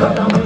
Парадным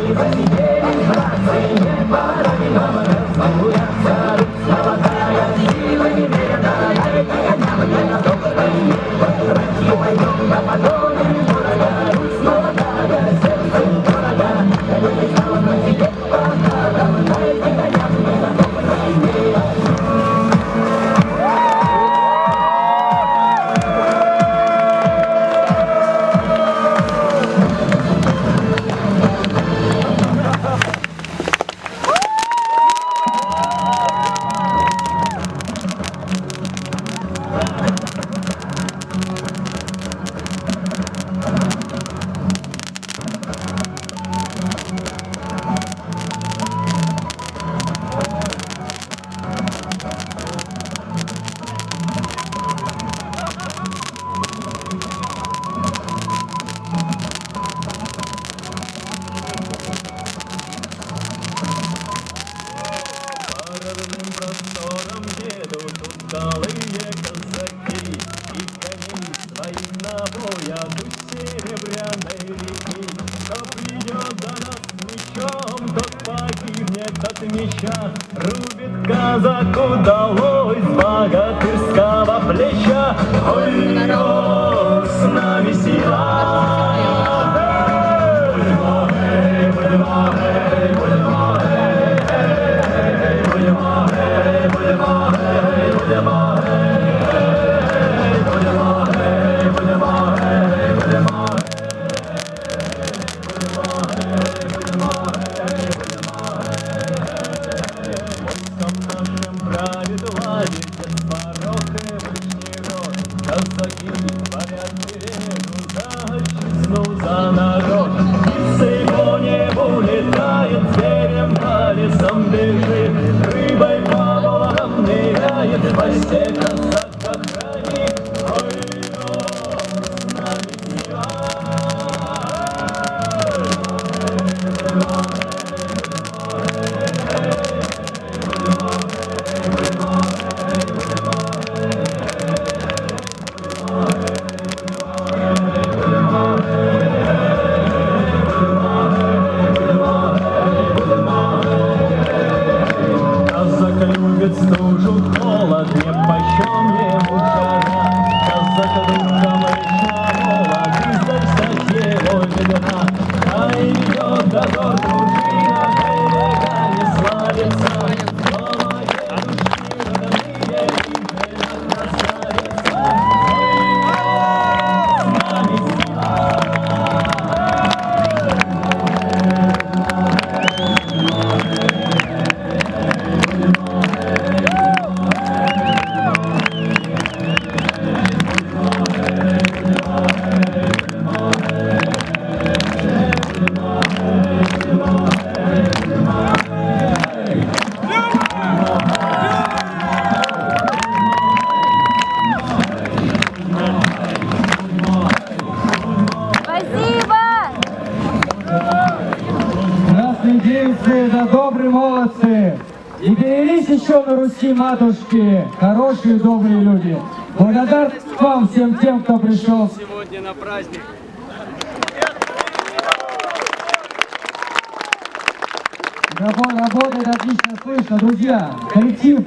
напоят у серебряной реки. Кто придет за нас мечом, тот погибнет от меча. Рубит казаку долой с богатырского плеча. Ой, ой, Девицы, да добрые молодцы! И перелись еще на Руси матушки, хорошие добрые люди. Благодарность вам всем тем, кто пришел сегодня на праздник. Рабо- Работает отлично слышно. Друзья, коллектив,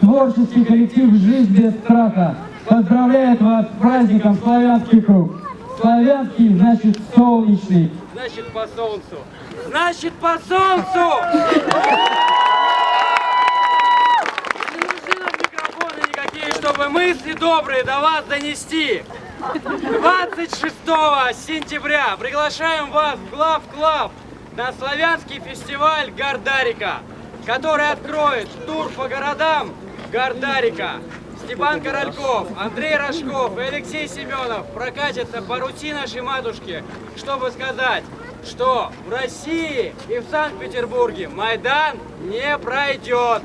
творческий коллектив «Жизнь без страха» поздравляет вас с праздником «Славянский круг». Славянский значит солнечный. Значит, по солнцу. Значит, по солнцу! Не нужны нам микрофоны никакие, чтобы мысли добрые до вас донести. 26 сентября приглашаем вас в ГлавClub на славянский фестиваль Гардарика, который откроет тур по городам Гардарика. Степан Корольков, Андрей Рожков и Алексей Семенов прокатятся по Руси нашей матушки, чтобы сказать, что в России и в Санкт-Петербурге Майдан не пройдет.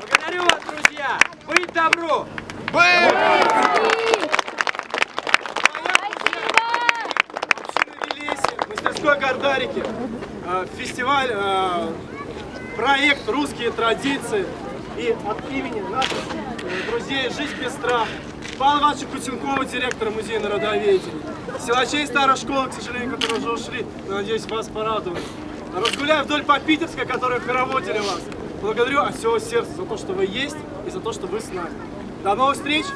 Благодарю вас, друзья! Быть добру! мастерской Гордарики, фестиваль, э, проект «Русские традиции». И от имени наших э, друзей «Жизнь без страха» Павла Ивановича Кутенкова, директора музея народоведения. Силачей старой школы, к сожалению, которые уже ушли, но надеюсь, вас порадовали. Разгуляю вдоль по Питерской, которые хороводили вас. Благодарю от всего сердца за то, что вы есть и за то, что вы с нами. До новых встреч!